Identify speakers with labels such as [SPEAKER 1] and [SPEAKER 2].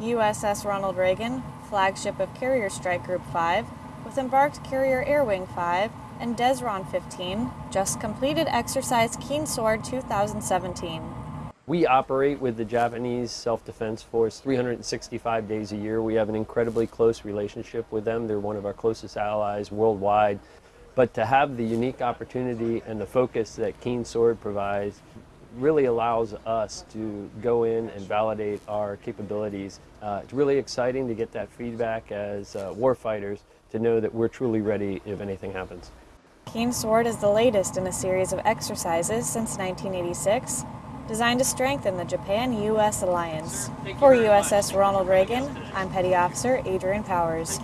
[SPEAKER 1] USS Ronald Reagan, flagship of Carrier Strike Group 5, with embarked Carrier Air Wing 5 and Desron 15, just completed exercise Keen Sword 2017.
[SPEAKER 2] We operate with the Japanese Self-Defense Force 365 days a year. We have an incredibly close relationship with them. They're one of our closest allies worldwide. But to have the unique opportunity and the focus that Keen Sword provides really allows us to go in and validate our capabilities. Uh, it's really exciting to get that feedback as uh, warfighters to know that we're truly ready if anything happens.
[SPEAKER 1] Keen Sword is the latest in a series of exercises since 1986, designed to strengthen the Japan-U.S. alliance. For USS Ronald Reagan, I'm Petty Officer Adrian Powers.